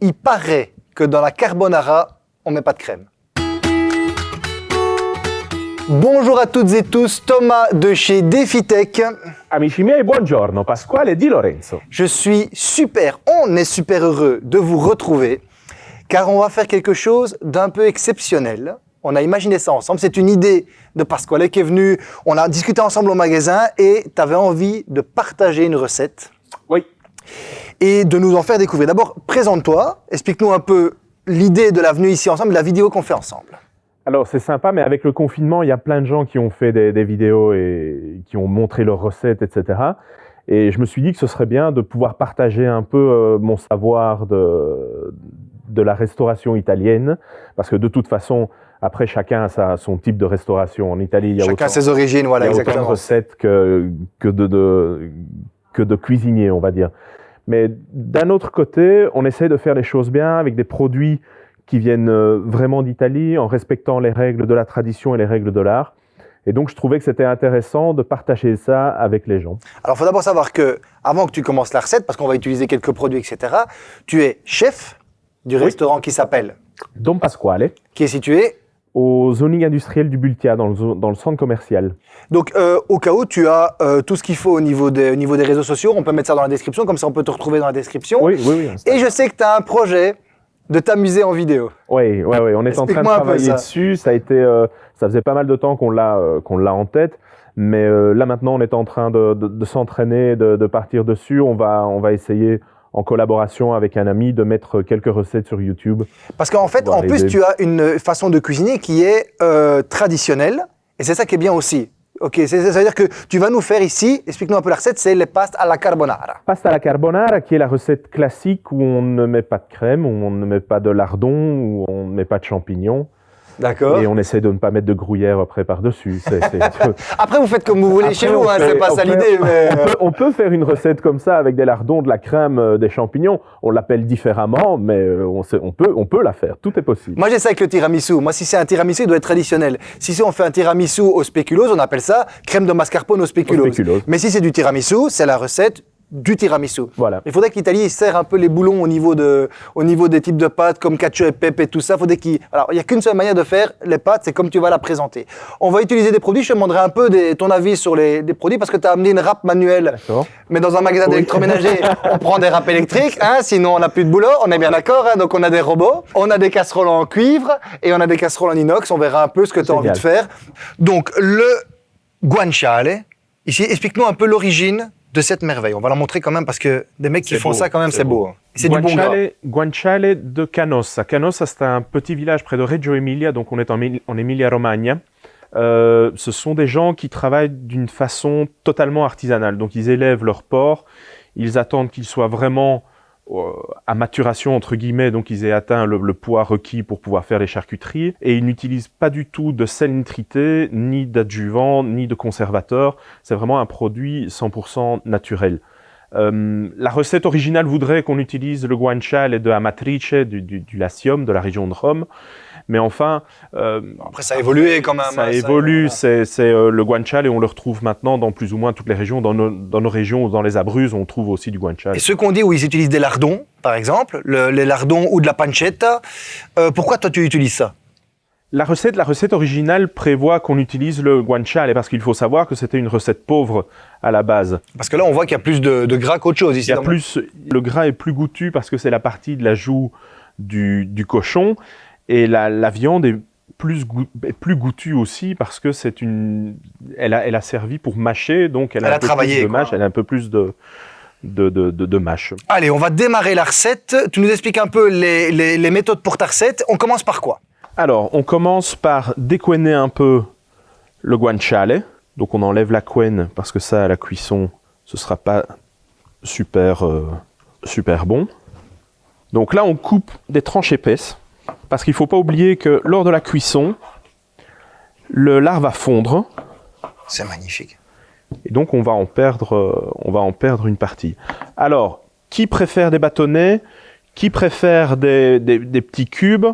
il paraît que dans la carbonara, on met pas de crème. Bonjour à toutes et tous, Thomas de chez DefiTech. Amici miei, buongiorno, Pasquale Di Lorenzo. Je suis super, on est super heureux de vous retrouver car on va faire quelque chose d'un peu exceptionnel. On a imaginé ça ensemble, c'est une idée de Pasquale qui est venue, on a discuté ensemble au magasin et tu avais envie de partager une recette Oui. Et de nous en faire découvrir. D'abord, présente-toi, explique-nous un peu l'idée de la venue ici ensemble, la vidéo qu'on fait ensemble. Alors c'est sympa, mais avec le confinement, il y a plein de gens qui ont fait des, des vidéos et qui ont montré leurs recettes, etc. Et je me suis dit que ce serait bien de pouvoir partager un peu euh, mon savoir de, de la restauration italienne, parce que de toute façon, après chacun a sa- son type de restauration. En Italie, il y a Chacun autant, ses origines, voilà, il y a autant de exactement. recettes que, que, de, de- que de cuisiniers, on va dire. Mais d'un autre côté, on essaie de faire les choses bien avec des produits qui viennent euh, vraiment d'Italie, en respectant les règles de la tradition et les règles de l'art. Et donc, je trouvais que c'était intéressant de partager ça avec les gens. Alors, il faut d'abord savoir que, avant que tu commences la recette, parce qu'on va utiliser quelques produits, etc., tu es chef du restaurant qui s'appelle, Dom Pasquale, qui est situé. Au zoning industriel du Bultia, dans le, zo- dans le centre commercial. Donc, euh, au cas où tu as euh, tout ce qu'il faut au niveau, des, au niveau des réseaux sociaux, on peut mettre ça dans la description, comme ça on peut te retrouver dans la description. Oui, oui, oui. Et je sais que tu as un projet de t'amuser en vidéo. Oui, oui, oui, on est en train de travailler ça. dessus. Ça a été, euh, ça faisait pas mal de temps qu'on l'a, qu'on l'a en tête, mais là maintenant on est en train de, de- de s'entraîner, de, de partir dessus. On va, on va essayer en collaboration avec un ami de mettre quelques recettes sur YouTube. Parce qu'en fait, en plus, aider. tu as une façon de cuisiner qui est euh, traditionnelle, et c'est ça qui est bien aussi. Ok, ça veut dire que tu vas nous faire ici, explique-nous un peu la recette, c'est les pastes à la carbonara. Pasta alla carbonara, qui est la recette classique où on ne met pas de crème, où on ne met pas de lardon, où on ne met pas de champignons, D'accord. et on essaie de ne pas mettre de gruyère après par-dessus. Après, vous faites comme vous voulez Après, chez vous, hein, c'est pas ça l'idée, mais... on, peut, on peut faire une recette comme ça avec des lardons, de la crème, euh, des champignons. On l'appelle différemment, mais euh, on, sait- on, peut, on peut la faire. Tout est possible. Moi, ça avec le tiramisu. Moi, si c'est un tiramisu, il doit être traditionnel. Si on fait un tiramisu au spéculoos, on appelle ça crème de mascarpone au spéculoos. Au spéculoos. Mais si c'est du tiramisu, c'est la recette du tiramisu. Voilà. Il faudrait que l'Italie serre un peu les boulons au niveau, de, au niveau des types de pâtes, comme cacio et pepe et tout ça. Faudrait qu'il... Alors, il n'y a qu'une seule manière de faire les pâtes, c'est comme tu vas la présenter. On va utiliser des produits. Je te demanderai un peu des- ton avis sur les des produits, parce que tu as amené une râpe manuelle. Mais dans un magasin Oui. d'électroménager, on prend des râpes électriques, hein, sinon on n'a plus de boulot, on est bien d'accord, hein, donc on a des robots, on a des casseroles en cuivre et on a des casseroles en inox, on verra un peu ce que tu as envie de faire. Donc le guanciale, ici, explique-nous un peu l'origine de cette merveille. On va la montrer quand même parce que des mecs qui font beau, ça quand même, c'est beau. beau. C'est du bon gras. Guanciale, de Canossa. Canossa, c'est un petit village près de Reggio Emilia, donc on est en, Mil- en Emilia-Romagna. Euh, ce sont des gens qui travaillent d'une façon totalement artisanale. Donc ils élèvent leur porc, ils attendent qu'ils soient vraiment euh, à maturation, entre guillemets, donc ils aient atteint le, poids requis pour pouvoir faire les charcuteries. Et ils n'utilisent pas du tout de sel nitrité, ni d'adjuvant, ni de conservateur. C'est vraiment un produit 100% naturel. Euh, la recette originale voudrait qu'on utilise le guanciale de Amatrice, du, du, du Latium, de la région de Rome. Mais enfin, euh, Après, ça a évolué quand même. ça hein, évolue. C'est euh, le guanciale et on le retrouve maintenant dans plus ou moins toutes les régions. Dans nos, dans nos régions, dans les Abruzzes, on trouve aussi du guanciale. Et ceux qu'on dit où ils utilisent des lardons, par exemple, le- les lardons ou de la pancetta, euh, pourquoi toi tu utilises ça? La recette, la recette originale prévoit qu'on utilise le guanciale parce qu'il faut savoir que c'était une recette pauvre à la base. Parce que là, on voit qu'il y a plus de, de gras qu'autre chose Il ici. y a plus, le gras est plus goûtu parce que c'est la partie de la joue du, du cochon et la, la viande est plus, goût- plus goûtue aussi parce que c'est une, elle a, elle a servi pour mâcher donc elle, Elle a, a un peu travaillé, plus de mâche, elle a un peu plus de de, de, de, de mâche. Allez, on va démarrer la recette. Tu nous expliques un peu les, les- les méthodes pour ta recette. On commence par quoi? Alors, on commence par découener un peu le guanciale. Donc, on enlève la couenne parce que ça, à la cuisson, ce sera pas super, euh, super bon. Donc là, on coupe des tranches épaisses parce qu'il faut pas oublier que lors de la cuisson, le lard va fondre C'est magnifique. et donc on va en perdre, euh, on va en perdre une partie. Alors, qui préfère des bâtonnets? Qui préfère des, des- des petits cubes?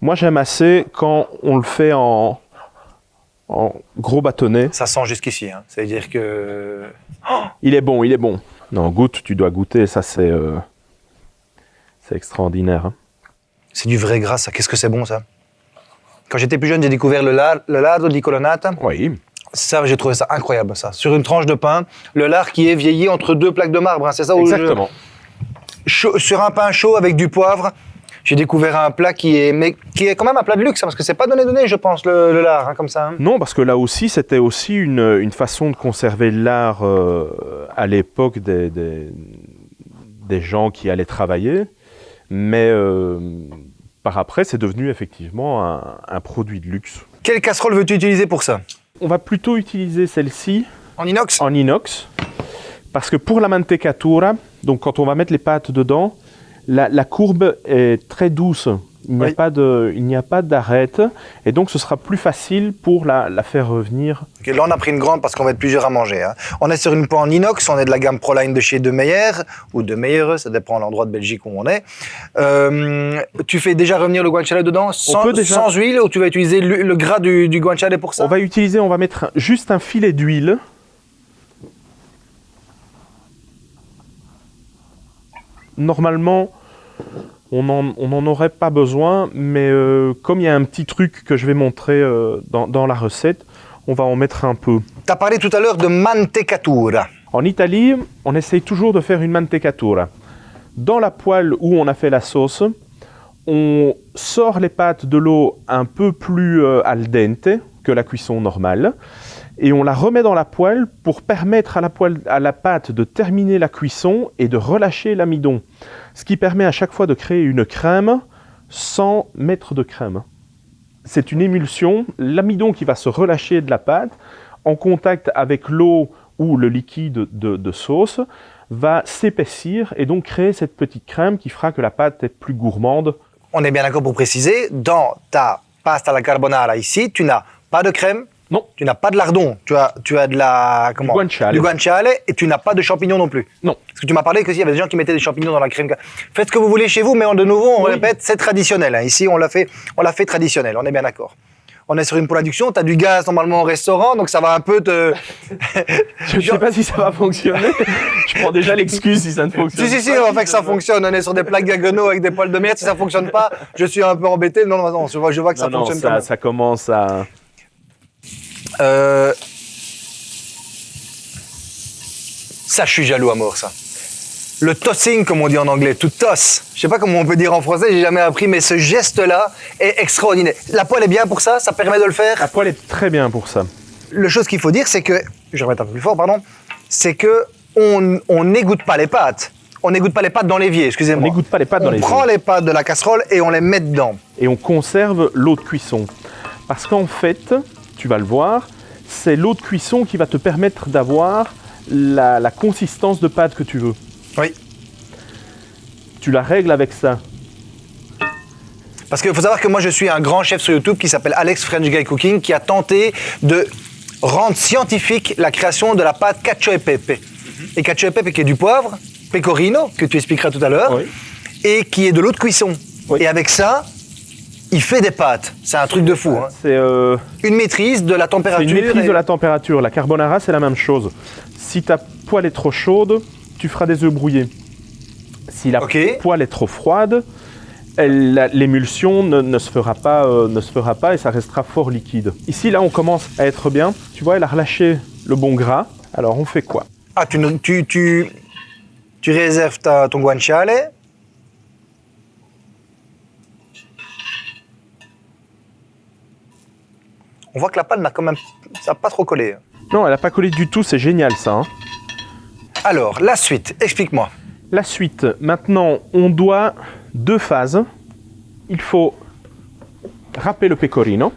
Moi, j'aime assez quand on le fait en, en gros bâtonnet. Ça sent jusqu'ici. Hein. Ça veut dire que. Il est bon, il est bon. Non, goûte, tu dois goûter. Ça, c'est, euh, C'est extraordinaire. hein. C'est du vrai gras, ça. Qu'est-ce que c'est bon, ça? Quand j'étais plus jeune, j'ai découvert le, lard, le lardo di colonnata. Oui. Ça, j'ai trouvé ça incroyable, ça. Sur une tranche de pain, le lard qui est vieilli entre deux plaques de marbre, hein, c'est ça où je- Exactement. Chaud- Sur un pain chaud avec du poivre, j'ai découvert un plat qui est, mais, qui est quand même un plat de luxe, hein, parce que c'est pas donné donné, je pense, le, le lard, hein, comme ça. hein. Non, parce que là aussi, c'était aussi une, une façon de conserver l'art euh, à l'époque des, des, des gens qui allaient travailler. Mais euh, par après, c'est devenu effectivement un, un produit de luxe. Quelle casserole veux-tu utiliser pour ça? On va plutôt utiliser celle-ci En inox? En inox, parce que pour la mantecatura, donc quand on va mettre les pâtes dedans, la, la courbe est très douce. Il n'y a Oui. pas a d'arête, et donc ce sera plus facile pour la, la faire revenir. Là, on a pris une grande parce qu'on va être plusieurs à manger. hein. On est sur une poêle en inox, on est de la gamme Proline de chez De Meyer, ou De Meyer, ça dépend de l'endroit de Belgique où on est. Euh, tu fais déjà revenir le guanciale dedans sans, déjà- sans huile ou tu vas utiliser le, le gras du, du guanciale pour ça? On va utiliser, on va mettre juste un filet d'huile. Normalement, on n'en aurait pas besoin, mais euh, comme il y a un petit truc que je vais montrer euh, dans, dans la recette, on va en mettre un peu. Tu as parlé tout à l'heure de mantecatura. En Italie, on essaye toujours de faire une mantecatura. Dans la poêle où on a fait la sauce, on sort les pâtes de l'eau un peu plus euh, al dente que la cuisson normale et on la remet dans la poêle pour permettre à la, poêle, à la pâte de terminer la cuisson et de relâcher l'amidon. Ce qui permet à chaque fois de créer une crème sans mettre de crème. C'est une émulsion, l'amidon qui va se relâcher de la pâte en contact avec l'eau ou le liquide de, de sauce va s'épaissir et donc créer cette petite crème qui fera que la pâte est plus gourmande. On est bien d'accord pour préciser, dans ta pasta alla carbonara ici, tu n'as pas de crème, Non, tu n'as pas de lardon, tu as, tu as de la comment guanciale. du guanciale et tu n'as pas de champignons non plus. non. Parce que tu m'as parlé qu'il y avait des gens qui mettaient des champignons dans la crème. Faites ce que vous voulez chez vous, mais de nouveau, on Oui. répète, c'est traditionnel. hein. Ici, on l'a fait, on l'a fait traditionnel. On est bien d'accord. On est sur une production, tu as du gaz normalement au restaurant, donc ça va un peu te. Je ne sais pas si ça va fonctionner. Je prends déjà l'excuse si ça ne fonctionne si, si, si, pas. on va faire que ça fonctionne. On est sur des plaques diagonaux avec des poils de merde. Si ça fonctionne pas, je suis un peu embêté. Non, non, non, je vois, je vois que ça Non, fonctionne ça, même. ça commence à... Euh, Ça, je suis jaloux à mort, ça. Le tossing, comme on dit en anglais, to toss. Je sais pas comment on peut dire en français, j'ai jamais appris, mais ce geste-là est extraordinaire. La poêle est bien pour ça, ça permet de le faire? La poêle est très bien pour ça. Le chose qu'il faut dire, c'est que, je vais remettre un peu plus fort, pardon, c'est que on on n'égoutte pas les pâtes. On n'égoutte pas les pâtes dans l'évier, On excusez-moi. n'égoutte pas les pâtes dans On les prend les pâtes de la casserole et on les met dedans. et on conserve l'eau de cuisson. Parce qu'en fait, tu vas le voir, c'est l'eau de cuisson qui va te permettre d'avoir la, la consistance de pâte que tu veux. Oui. Tu la règles avec ça. Parce qu'il faut savoir que moi, je suis un grand chef sur YouTube qui s'appelle Alex French Guy Cooking, qui a tenté de rendre scientifique la création de la pâte cacio e pepe. Et cacio e pepe qui est du poivre, pecorino, que tu expliqueras tout à l'heure, Oui. et qui est de l'eau de cuisson. Oui. Et avec ça, il fait des pâtes. C'est un truc de fou. hein. C'est euh, Une maîtrise de la température. une maîtrise et- de la température. La carbonara, c'est la même chose. Si ta poêle est trop chaude, tu feras des œufs brouillés. Si la poêle est trop froide, l'émulsion ne, ne se fera pas, euh, ne se fera pas et ça restera fort liquide. Ici, là, on commence à être bien. Tu vois, elle a relâché le bon gras. Alors, on fait quoi? Ah, tu, tu, tu, tu réserves ta, ton guanciale. On voit que la pâte n'a quand même ça pas trop collé. Non, elle n'a pas collé du tout. C'est génial, ça. hein. Alors, la suite, explique-moi. La suite, maintenant, on doit deux phases. Il faut râper le pecorino.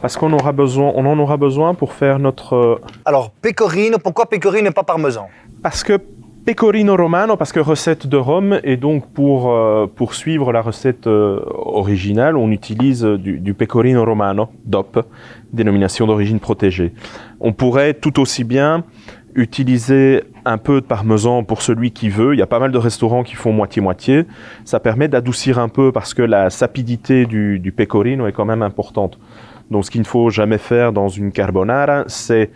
Parce qu'on aura besoin, on en aura besoin pour faire notre... euh, Alors, pecorino, pourquoi pecorino et pas parmesan? Parce que pecorino romano, parce que recette de Rome, et donc pour, euh, suivre la recette euh, originale, on utilise du, pecorino romano, DOP, dénomination d'origine protégée. On pourrait tout aussi bien utiliser un peu de parmesan pour celui qui veut. Il y a pas mal de restaurants qui font moitié-moitié. Ça permet d'adoucir un peu parce que la sapidité du, pecorino est quand même importante. Donc ce qu'il ne faut jamais faire dans une carbonara, c'est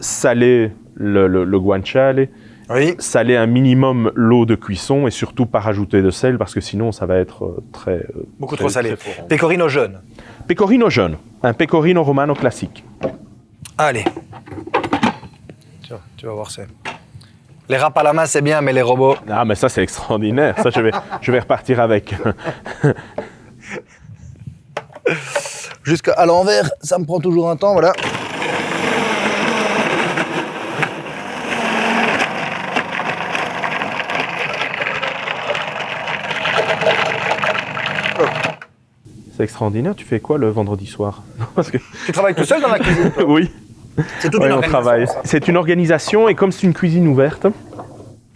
saler le, le, le guanciale Oui. saler un minimum l'eau de cuisson et surtout pas rajouter de sel parce que sinon ça va être euh, très... euh, Beaucoup très- trop salé. très. Pecorino jaune. Pecorino jaune, un pecorino romano classique. Allez. Tu vas, tu vas voir, c'est. Les râpes à la main, c'est bien, mais les robots. Ah mais ça c'est extraordinaire, ça je vais, je vais repartir avec. Jusqu'à l'envers, ça me prend toujours un temps, voilà. C'est extraordinaire, tu fais quoi le vendredi soir? Parce que, Tu travailles tout seul dans la cuisine toi? Oui, C'est toute une organisation, ça. C'est une organisation et comme c'est une cuisine ouverte,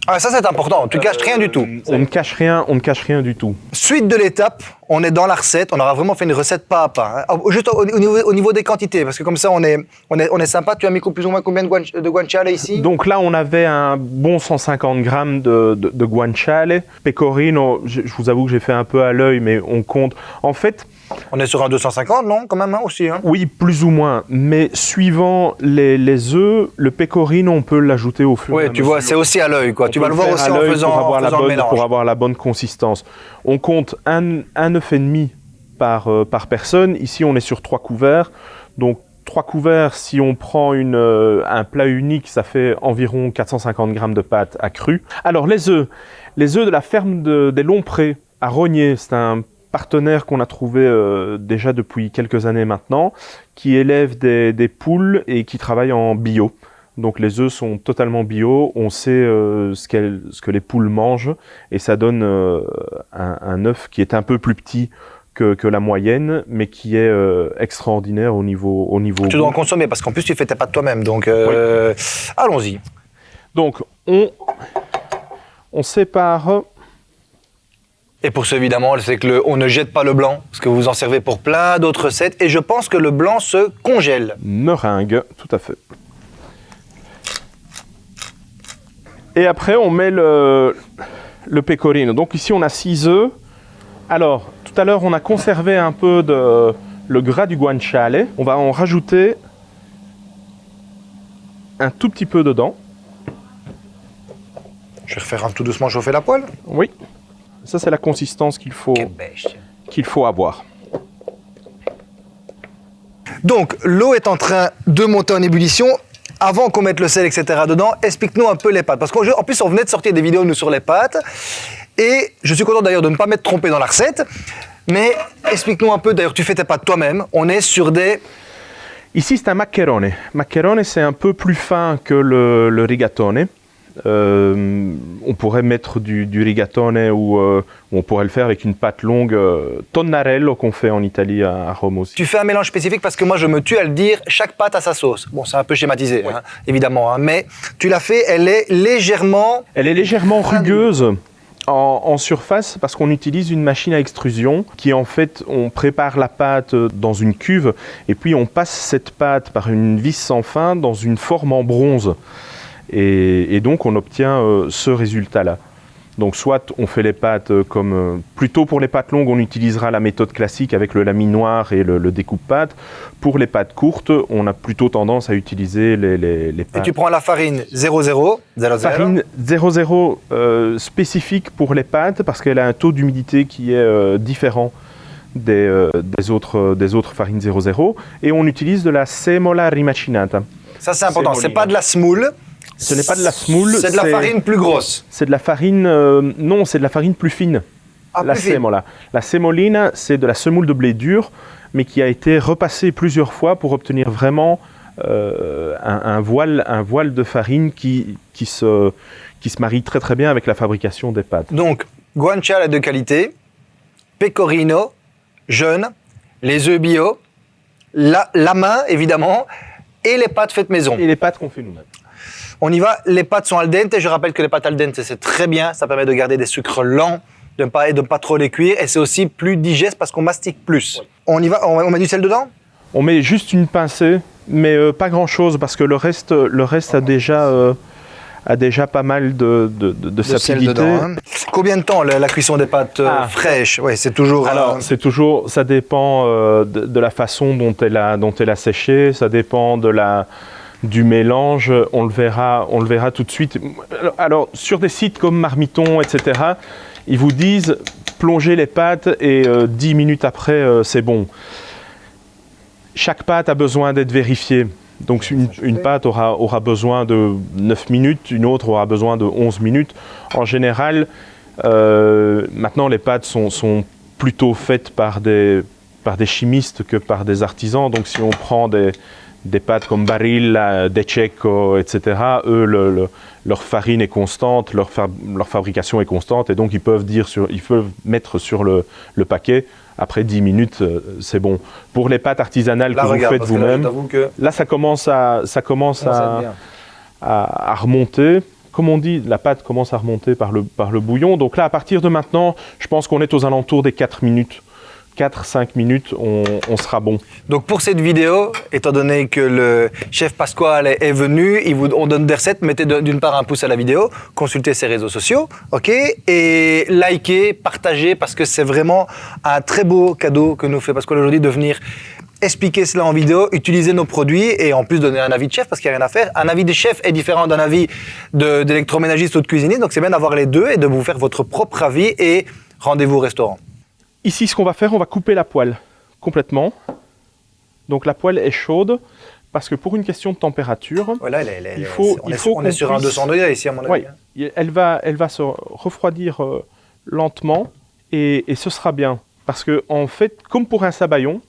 Ah, ça, c'est important. Tu caches rien du tout. on ne cache rien, on ne cache rien du tout. Suite de l'étape, on est dans la recette. On aura vraiment fait une recette pas à pas. hein. Oh, Juste au, au niveau, au niveau des quantités, parce que comme ça, on est, on est, on est sympa. Tu as mis plus ou moins combien de, guan- de guanciale ici? Donc là, on avait un bon 150 grammes de, de, de guanciale. Pecorino, je, je vous avoue que j'ai fait un peu à l'œil, mais on compte. En fait, On est sur un 250, non? Quand même, hein, aussi. hein oui, plus ou moins. Mais suivant les, les œufs, le pecorino, on peut l'ajouter au fur et Oui, à tu vois, c'est mesure. aussi à l'œil. quoi. On Tu vas le voir aussi en faisant, pour en avoir, la le bonne, mélange. pour avoir la bonne consistance. On compte un, un œuf et demi par, euh, par personne. Ici, on est sur trois couverts. Donc, trois couverts, si on prend une, euh, un plat unique, ça fait environ 450 grammes de pâte à cru. Alors, les œufs. Les œufs de la ferme de- des Lomprés à Rogné, c'est un partenaire qu'on a trouvé euh, déjà depuis quelques années maintenant, qui élève des, des poules et qui travaille en bio. Donc les œufs sont totalement bio, on sait euh, ce, ce que les poules mangent et ça donne euh, un, un œuf qui est un peu plus petit que, que la moyenne, mais qui est euh, extraordinaire au niveau au niveau. Tu dois en consommer parce qu'en plus tu fais tes pâtes toi-même. Donc allons-y. Donc on on sépare. Et pour ce évidemment, c'est que le, on ne jette pas le blanc parce que vous en servez pour plein d'autres recettes. Et je pense que le blanc se congèle. meringue, tout à fait. Et après, on met le, le pecorino. Donc ici, on a 6 œufs. Alors, tout à l'heure, on a conservé un peu de le gras du guanciale. On va en rajouter un tout petit peu dedans. Je vais refaire un tout doucement chauffer la poêle. Oui. Ça, c'est la consistance qu'il faut, qu'il faut avoir. Donc l'eau est en train de monter en ébullition. Avant qu'on mette le sel, etc. dedans, explique-nous un peu les pâtes. Parce qu'en en plus, on venait de sortir des vidéos, nous, sur les pâtes. Et je suis content d'ailleurs de ne pas m'être trompé dans la recette. Mais explique-nous un peu, d'ailleurs, tu fais tes pâtes toi-même. On est sur des... Ici, c'est un maccherone. Maccherone, c'est un peu plus fin que le, le rigatone. Euh, on pourrait mettre du, du rigatone ou euh, on pourrait le faire avec une pâte longue euh, tonnarello qu'on fait en Italie à, à Rome aussi. Tu fais un mélange spécifique parce que moi, je me tue à le dire, chaque pâte a sa sauce. Bon, c'est un peu schématisé, hein, évidemment. hein, mais tu l'as fait, elle est légèrement... Elle est légèrement rugueuse en, en surface parce qu'on utilise une machine à extrusion qui en fait on prépare la pâte dans une cuve et puis on passe cette pâte par une vis sans fin dans une forme en bronze et, et donc on obtient euh, ce résultat là. Donc soit on fait les pâtes euh, comme euh, plutôt pour les pâtes longues on utilisera la méthode classique avec le laminoir et le, le découpe-pâte. Pour les pâtes courtes on a plutôt tendance à utiliser les, les, les Et pâtes. tu prends la farine 00, 00. Farine 00 euh, spécifique pour les pâtes parce qu'elle a un taux d'humidité qui est euh, différent des, euh, des, autres, des autres farines 00 et on utilise de la semola rimacinata. Ça, c'est important. C'est pas de la semoule. Ce n'est pas de la semoule, C'est de la farine plus grosse. C'est de la farine, euh, non, c'est de la farine plus fine. Ah, la plus fine. semola. La semolina, c'est de la semoule de blé dur, mais qui a été repassée plusieurs fois pour obtenir vraiment euh, un, un voile, un voile de farine qui, qui, se, qui se marie très très bien avec la fabrication des pâtes. Donc, guanciale de qualité, pecorino, jeune, les œufs bio, la, la main, évidemment, et les pâtes faites maison. Et les pâtes qu'on fait nous-mêmes. On y va, les pâtes sont al dente. Je rappelle que les pâtes al dente, c'est très bien. Ça permet de garder des sucres lents, de ne pas, et de ne pas trop les cuire. Et c'est aussi plus digeste parce qu'on mastique plus. On y va, on, on met du sel dedans? On met juste une pincée, mais euh, pas grand-chose parce que le reste, le reste a, déjà, euh, a déjà pas mal de, de, de- sel dedans. hein. Combien de temps la, la cuisson des pâtes euh, Ah. fraîches Oui, c'est toujours. Alors, c'est toujours, ça dépend de, de la façon dont elle a, dont elle a séché, ça dépend de la, du mélange, on le verra, on le verra tout de suite. Alors, sur des sites comme Marmiton, etc., ils vous disent plongez les pâtes et euh, 10 minutes après, euh, c'est bon. Chaque pâte a besoin d'être vérifiée. Donc une, une pâte aura, aura besoin de 9 minutes, une autre aura besoin de 11 minutes. En général, euh, maintenant les pâtes sont, sont plutôt faites par des, par des chimistes que par des artisans. Donc si on prend des, des pâtes comme Barilla, Decheco, etc., eux, le- le- leur farine est constante, leur, fa- leur fabrication est constante, et donc ils peuvent, dire sur, ils peuvent mettre sur le, le paquet, après 10 minutes, euh, c'est bon. Pour les pâtes artisanales Là, que vous faites là, vous-même, que là, ça commence à, ça à à- à remonter. Comme on dit, la pâte commence à remonter par le, par le bouillon. Donc là, à partir de maintenant, je pense qu'on est aux alentours des 4 minutes. 4-5 minutes, on, sera bon. Donc pour cette vidéo, étant donné que le chef Pasquale est venu, il vous, on donne des recettes, mettez d'une part un pouce à la vidéo, consultez ses réseaux sociaux, ok Et likez, partagez, parce que c'est vraiment un très beau cadeau que nous fait Pasquale aujourd'hui de venir expliquer cela en vidéo, utiliser nos produits et en plus donner un avis de chef parce qu'il n'y a rien à faire. Un avis de chef est différent d'un avis d'électroménagiste ou de cuisinier, donc c'est bien d'avoir les deux et de vous faire votre propre avis et rendez-vous au restaurant. Ici, ce qu'on va faire, on va couper la poêle complètement. Donc la poêle est chaude parce que pour une question de température, Voilà, elle elle Il faut- on il est, faut sur- on est qu'on sur un puisse- 200 degrés ici à mon avis. Ouais. hein. elle va, elle va se refroidir euh, lentement et, et ce sera bien. Parce que en fait, comme pour un sabayon,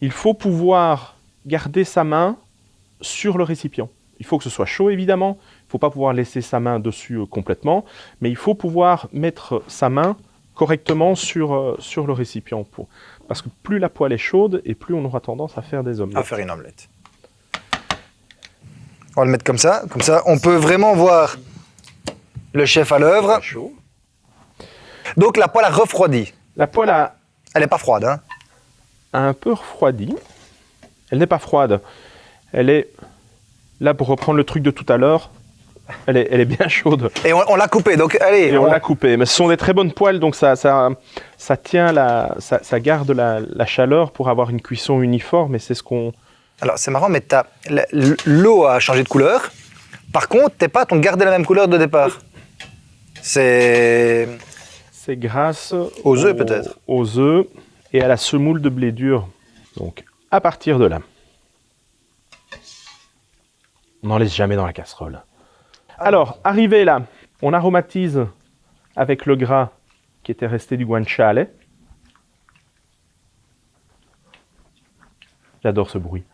il faut pouvoir garder sa main sur le récipient. Il faut que ce soit chaud évidemment. Il ne faut pas pouvoir laisser sa main dessus euh, complètement, mais il faut pouvoir mettre sa main correctement sur, euh, sur le récipient. Pour... Parce que plus la poêle est chaude et plus on aura tendance à faire des omelettes. à faire une omelette. On va le mettre comme ça. Comme ça, on peut vraiment voir le chef à l'œuvre. Donc la poêle a refroidi. La poêle a, Elle n'est pas froide. Hein. a un peu refroidi. Elle n'est pas froide. Elle est, là pour reprendre le truc de tout à l'heure, elle est, elle est bien chaude. Et on, on l'a coupée. Donc allez, Et on on- l'a coupée. Mais ce sont des très bonnes poêles, donc ça, ça, ça tient la, ça, ça garde la, la chaleur pour avoir une cuisson uniforme. Et c'est ce qu'on. Alors c'est marrant, mais l'eau a changé de couleur. Par contre, tes pâtes ont gardé la même couleur de départ. C'est C'est grâce Aux œufs, peut-être. Aux œufs et à la semoule de blé dur. Donc à partir de là, on n'en laisse jamais dans la casserole. Alors, arrivé là, on aromatise avec le gras qui était resté du guanciale. J'adore ce bruit.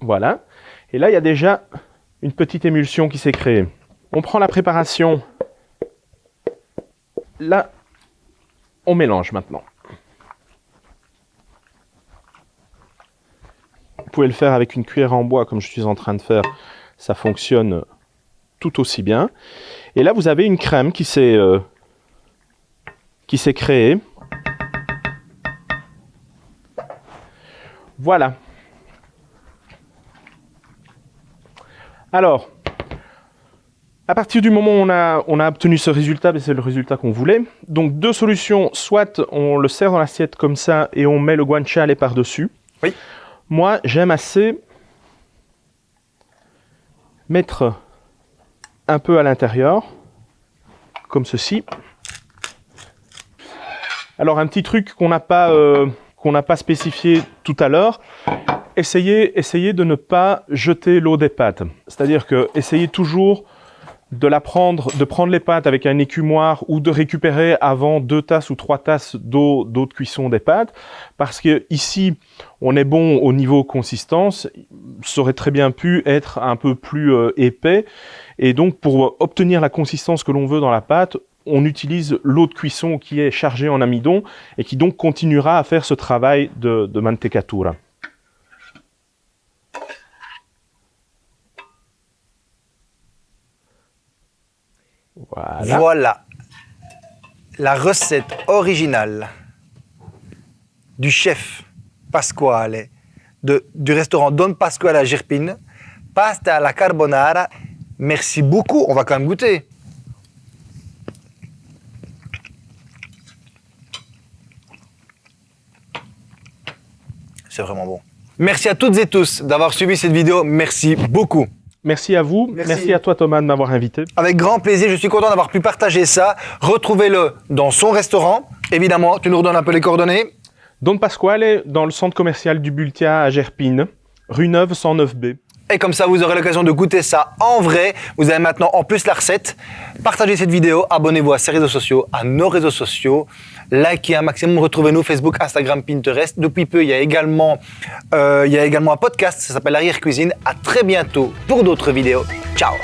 Voilà. Et là, il y a déjà une petite émulsion qui s'est créée. On prend la préparation. Là, on mélange maintenant. Vous pouvez le faire avec une cuillère en bois comme je suis en train de faire. Ça fonctionne tout aussi bien. Et là, vous avez une crème qui s'est euh, qui s'est créée. Voilà. Alors, à partir du moment où on a, on a obtenu ce résultat, ben, c'est le résultat qu'on voulait. Donc deux solutions, soit on le sert dans l'assiette comme ça et on met le guanciale par-dessus. Oui. Moi, j'aime assez mettre un peu à l'intérieur, comme ceci. Alors un petit truc qu'on n'a pas, euh, spécifié tout à l'heure, essayez, essayez de ne pas jeter l'eau des pâtes. C'est-à-dire que essayez toujours de la prendre, de prendre les pâtes avec un écumoire ou de récupérer avant deux tasses ou trois tasses d'eau, d'eau de cuisson des pâtes, parce que ici on est bon au niveau consistance, ça aurait très bien pu être un peu plus euh, épais, et donc pour obtenir la consistance que l'on veut dans la pâte, on utilise l'eau de cuisson qui est chargée en amidon et qui donc continuera à faire ce travail de, mantecatura. Voilà. La recette originale du chef Pasquale du restaurant Don Pasquale à Gerpine. Pasta alla carbonara. Merci beaucoup. On va quand même goûter. C'est vraiment bon. Merci à toutes et tous d'avoir suivi cette vidéo. Merci beaucoup. Merci à vous. Merci. Merci à toi Thomas de m'avoir invité. Avec grand plaisir, je suis content d'avoir pu partager ça. Retrouvez-le dans son restaurant. Évidemment, tu nous redonnes un peu les coordonnées. Don Pasquale est dans le centre commercial du Bultia à Gerpine, rue Neuve 109B. Et comme ça, vous aurez l'occasion de goûter ça en vrai. Vous avez maintenant en plus la recette. Partagez cette vidéo, abonnez-vous à ces réseaux sociaux, à nos réseaux sociaux. Likez un maximum, retrouvez-nous Facebook, Instagram, Pinterest. Depuis peu, il y a également, euh, il y a également un podcast, ça s'appelle Arrière Cuisine. À très bientôt pour d'autres vidéos. Ciao